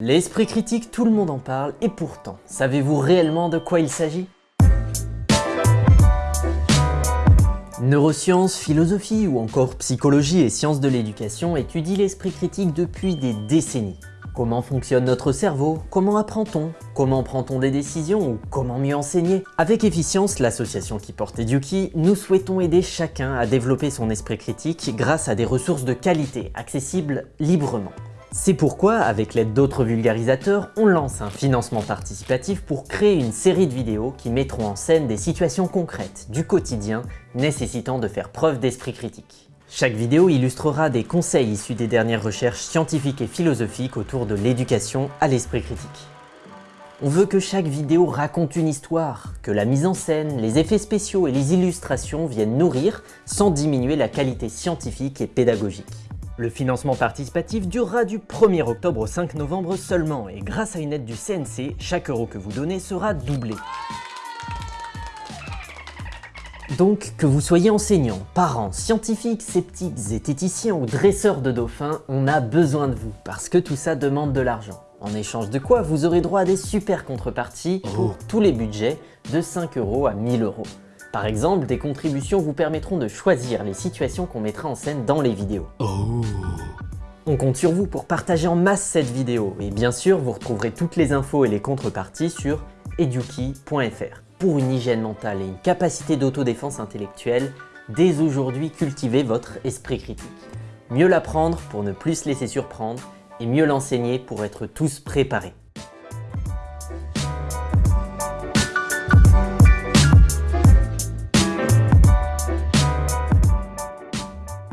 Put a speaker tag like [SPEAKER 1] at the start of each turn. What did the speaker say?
[SPEAKER 1] L'esprit critique, tout le monde en parle, et pourtant, savez-vous réellement de quoi il s'agit? Neurosciences, philosophie ou encore psychologie et sciences de l'éducation étudient l'esprit critique depuis des décennies. Comment fonctionne notre cerveau? Comment apprend-on? Comment prend-on des décisions ou comment mieux enseigner? Avec Efficience, l'association qui porte Eduki, nous souhaitons aider chacun à développer son esprit critique grâce à des ressources de qualité, accessibles librement. C'est pourquoi, avec l'aide d'autres vulgarisateurs, on lance un financement participatif pour créer une série de vidéos qui mettront en scène des situations concrètes du quotidien nécessitant de faire preuve d'esprit critique. Chaque vidéo illustrera des conseils issus des dernières recherches scientifiques et philosophiques autour de l'éducation à l'esprit critique. On veut que chaque vidéo raconte une histoire, que la mise en scène, les effets spéciaux et les illustrations viennent nourrir sans diminuer la qualité scientifique et pédagogique. Le financement participatif durera du 1er octobre au 5 novembre seulement et grâce à une aide du CNC, chaque euro que vous donnez sera doublé. Donc, que vous soyez enseignant, parents, scientifiques, sceptiques, zététiciens ou dresseurs de dauphins, on a besoin de vous parce que tout ça demande de l'argent. En échange de quoi, vous aurez droit à des super contreparties pour tous les budgets de 5 euros à 1000 euros. Par exemple, des contributions vous permettront de choisir les situations qu'on mettra en scène dans les vidéos. On compte sur vous pour partager en masse cette vidéo et bien sûr, vous retrouverez toutes les infos et les contreparties sur eduki.fr. Pour une hygiène mentale et une capacité d'autodéfense intellectuelle, dès aujourd'hui cultivez votre esprit critique. Mieux l'apprendre pour ne plus se laisser surprendre et mieux l'enseigner pour être tous préparés.